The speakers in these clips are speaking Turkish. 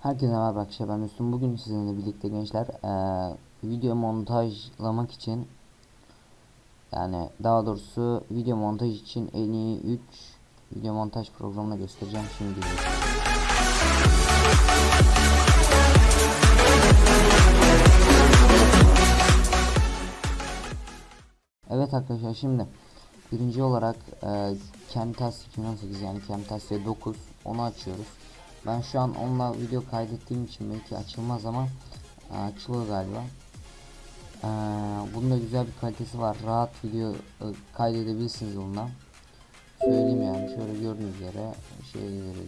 Herkese merhaba arkadaşlar ben Müslüm. Bugün sizinle birlikte gençler eee, video montajlamak için yani daha doğrusu video montaj için en iyi 3 video montaj programını göstereceğim şimdi. Evet arkadaşlar şimdi birinci olarak e, Camtasia 2018 yani Camtasia 9 onu açıyoruz. Ben şu an onunla video kaydettiğim için belki açılmaz ama e, açılıyor galiba. E, bunun da güzel bir kalitesi var. Rahat video e, kaydedebilirsiniz onunla. Söyleyeyim yani şöyle gördüğünüz üzere şey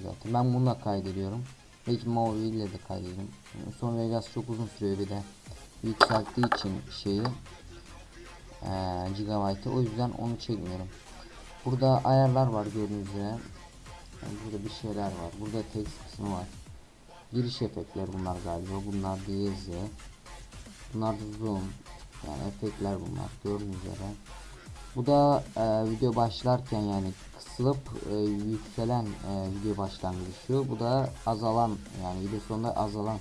zaten. Ben bununla kaydediyorum. Belki Maui ile de kaydediyorum. Sonra Vegas çok uzun sürüyor bir de yükselttiği için şeyi ee, gigabyte o yüzden onu çekmiyorum. Burada ayarlar var gördüğünüz üzere. Yani burada bir şeyler var. Burada text kısmı var. Giriş efektler bunlar galiba. Bunlar diyezi. Bunlar da zoom. Yani efektler bunlar gördüğünüz üzere. Bu da e, video başlarken yani kısılıp e, yükselen e, video başlangıcı. Bu da azalan yani video sonunda azalan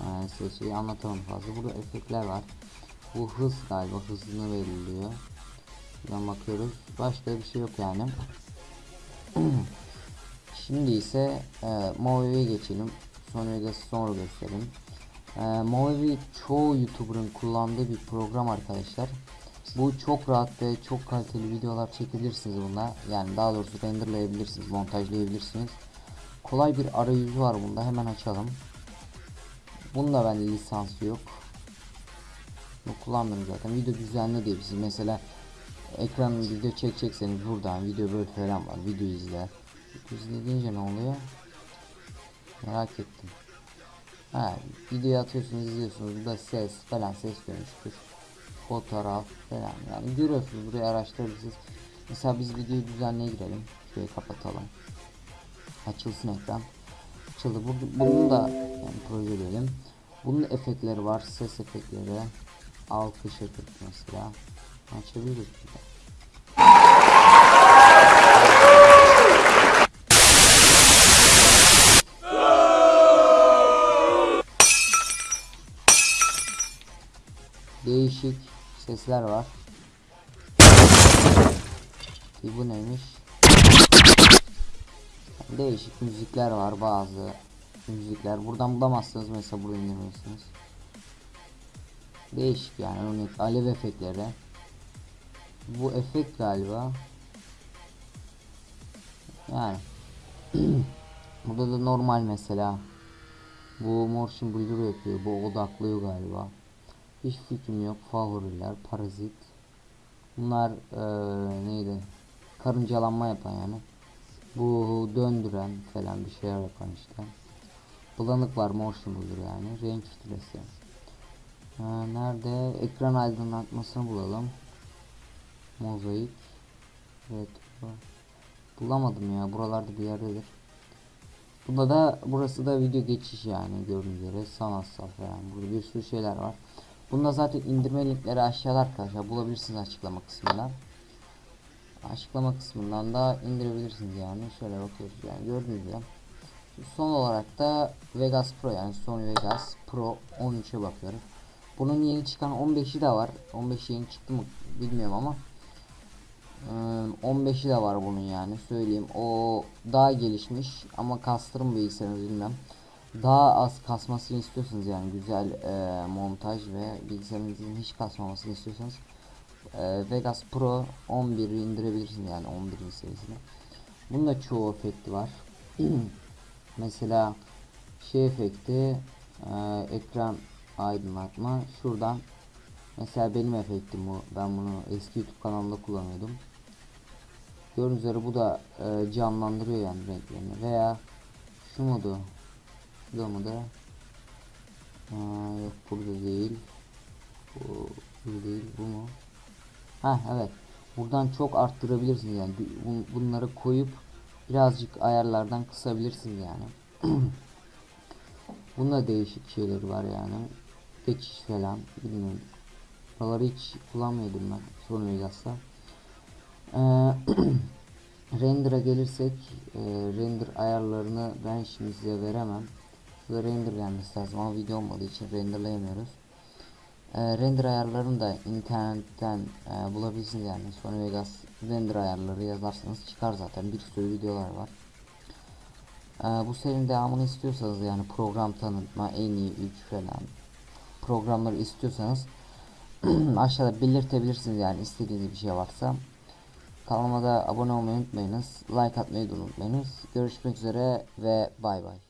e, sesi anlatamam fazla. Burada efektler var. Bu hız galiba hızını veriliyor. Buradan bakıyoruz. Başka bir şey yok yani. Şimdi ise e, Movi'ye geçelim. Sonra Vegas'ı sonra göstereyim. E, Movi çoğu YouTuber'ın kullandığı bir program arkadaşlar. Bu çok rahat ve çok kaliteli videolar çekebilirsiniz bunda. Yani daha doğrusu renderlayabilirsiniz, montajlayabilirsiniz. Kolay bir arayüzü var bunda. Hemen açalım. Bunda bende lisansı yok. Bunu kullanmıyorum zaten. Video düzenli diyebilirsiniz. Mesela ekran video çekecekseniz buradan video böyle falan var. Video izle. Video izle deyince ne oluyor? Merak ettim. Ha, video atıyorsunuz izliyorsunuz. Burada ses falan ses dönüştür. Fotoğraf falan yani görüyorsunuz burayı araştırırsınız. Mesela biz videoyu düzenliğe girelim. Şurayı kapatalım. Açılsın ekran. Açıldı. Bu- Bunun da yani proje diyelim. Bunun efektleri var. Ses efektleri. Alkış efekti mesela. Açabiliriz burada. Değişik sesler var. Ki bu neymiş? Değişik müzikler var bazı müzikler. Buradan bulamazsınız mesela burada indirmelisiniz. Değişik yani örnek alev efektleri. Bu efekt galiba. Yani burada da normal mesela. Bu motion blur yapıyor. Bu odaklıyor galiba. Hiç fikrim yok. Favoriler, parazit. Bunlar eee, neydi? Karıncalanma yapan yani. Bu döndüren falan bir şeyler yapan işte. Bulanık var motion blur yani. Renk filtresi. Ha, nerede? Ekran aydınlatmasını bulalım. Mozaik. Retro. Bulamadım ya. Buralarda bir yerdedir. Bunda da burası da video geçiş yani gördüğünüz üzere sanatsal falan. Burada bir sürü şeyler var. Bunda zaten indirme linkleri aşağıda arkadaşlar bulabilirsiniz açıklama kısmından. Açıklama kısmından da indirebilirsiniz yani. Şöyle bakıyoruz yani gördüğünüz gibi. Son olarak da Vegas Pro yani Sony Vegas Pro 13'e bakıyoruz. Bunun yeni çıkan 15'i de var. 15 yeni çıktı mı bilmiyorum ama. Ee, 15'i de var bunun yani söyleyeyim. O daha gelişmiş ama kastırım bilgisayarınız bilmem. Daha az kasmasını istiyorsanız yani güzel e, montaj ve bilgisayarınızın hiç kasmamasını istiyorsanız e, Vegas Pro 11'i indirebilirsiniz yani 11. serisini. Bunun da çoğu efekti var. Mesela şey efekti e, ekran aydınlatma şuradan mesela benim efektim bu ben bunu eski youtube kanalımda kullanıyordum gördüğünüz üzere bu da e, canlandırıyor yani renklerini veya şu modu şu da Aa, yok burada değil bu, bu değil bu mu ha evet buradan çok arttırabilirsiniz yani Bun- bunları koyup birazcık ayarlardan kısabilirsiniz yani Bunda değişik şeyler var yani. Geçiş falan bilmiyorum. Buraları hiç kullanmıyordum ben Sony Vegas'ta. Ee, render'a gelirsek e, render ayarlarını ben şimdi size veremem. Şurada render gelmesi lazım ama video olmadığı için renderlayamıyoruz. Ee, render ayarlarını da internetten e, bulabilirsiniz yani Sony Vegas render ayarları yazarsanız çıkar zaten bir sürü videolar var. Ee, bu serinin devamını istiyorsanız yani program tanıtma en iyi 3 falan programları istiyorsanız aşağıda belirtebilirsiniz yani istediğiniz bir şey varsa. Kanalıma da abone olmayı unutmayınız. Like atmayı da unutmayınız. Görüşmek üzere ve bay bay.